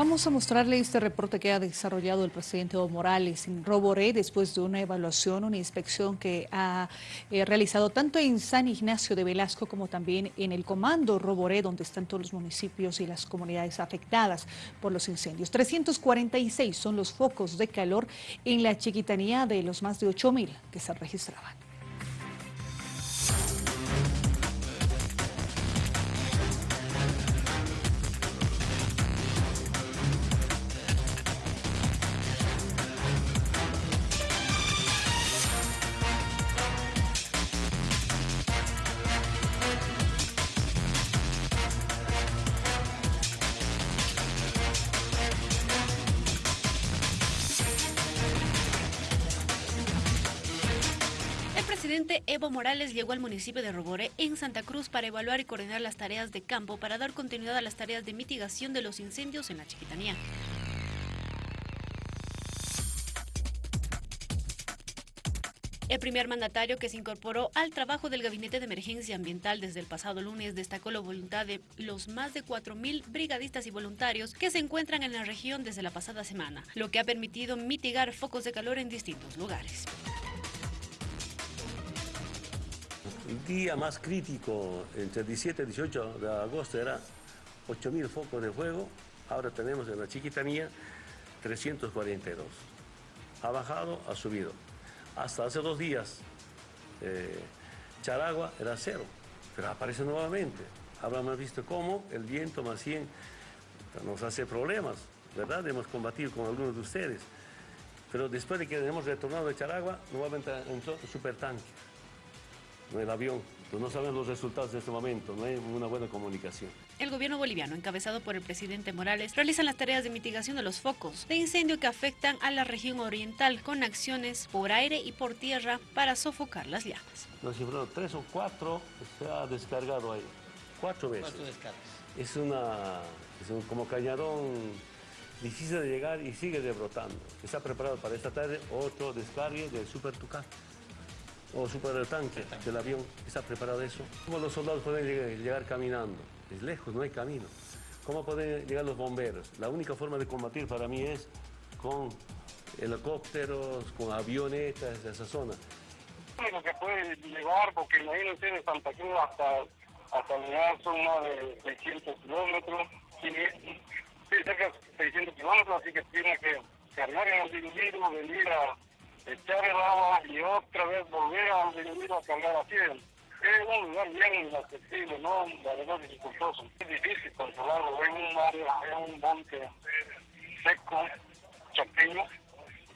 Vamos a mostrarle este reporte que ha desarrollado el presidente Evo Morales en Roboré después de una evaluación, una inspección que ha eh, realizado tanto en San Ignacio de Velasco como también en el comando Roboré, donde están todos los municipios y las comunidades afectadas por los incendios. 346 son los focos de calor en la chiquitanía de los más de 8.000 que se registraban. Presidente Evo Morales llegó al municipio de Roboré en Santa Cruz para evaluar y coordinar las tareas de campo para dar continuidad a las tareas de mitigación de los incendios en la Chiquitanía. El primer mandatario que se incorporó al trabajo del Gabinete de Emergencia Ambiental desde el pasado lunes destacó la voluntad de los más de 4.000 brigadistas y voluntarios que se encuentran en la región desde la pasada semana, lo que ha permitido mitigar focos de calor en distintos lugares. El día más crítico, entre 17 y 18 de agosto, era 8.000 focos de fuego. Ahora tenemos en la Chiquitanía 342. Ha bajado, ha subido. Hasta hace dos días, eh, Charagua era cero, pero aparece nuevamente. Habrán visto cómo el viento más bien nos hace problemas, ¿verdad? Hemos combatido con algunos de ustedes. Pero después de que hemos retornado de Charagua, nuevamente entró supertanque el avión. Pues no saben los resultados de este momento, no hay una buena comunicación. El gobierno boliviano, encabezado por el presidente Morales, realiza las tareas de mitigación de los focos de incendio que afectan a la región oriental con acciones por aire y por tierra para sofocar las llamas. Nos cifraron tres o cuatro se ha descargado ahí, cuatro veces. Cuatro descargas. Es una, es un, como cañadón difícil de llegar y sigue debrotando. Está preparado para esta tarde otro descargue del Super Tucán o super el tanque del avión, está preparado eso. ¿Cómo los soldados pueden llegar, caminando? Es lejos, no hay camino. ¿Cómo pueden llegar los bomberos? La única forma de combatir para mí es con helicópteros, con avionetas de esa zona. Lo que puede llegar, porque imagínense de Santa Cruz hasta, hasta llegar son más de 600 kilómetros, cerca de 600 kilómetros, así que tiene que cargar en el individuo, venir a echar el agua volver a venir a cargar así. Es un lugar bien inaccesible, ¿no? La verdad dificultoso. Es difícil controlarlo, es un área, es un monte seco, chapeño,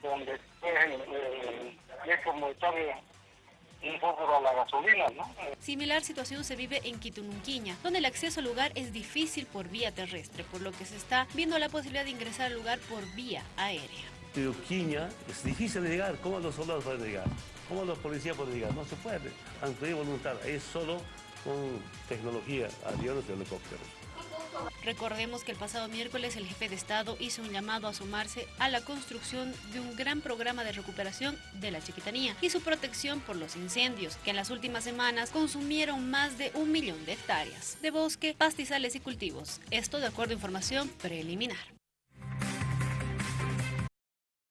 donde eh, es como echarle un poco a la gasolina, ¿no? Similar situación se vive en Quitununquiña, donde el acceso al lugar es difícil por vía terrestre, por lo que se está viendo la posibilidad de ingresar al lugar por vía aérea. Es difícil de llegar. ¿Cómo los soldados pueden llegar? ¿Cómo los policías pueden llegar? No se puede. Aunque es voluntad, es solo con tecnología, aviones y helicópteros. Recordemos que el pasado miércoles el jefe de Estado hizo un llamado a sumarse a la construcción de un gran programa de recuperación de la chiquitanía y su protección por los incendios, que en las últimas semanas consumieron más de un millón de hectáreas de bosque, pastizales y cultivos. Esto de acuerdo a información preliminar.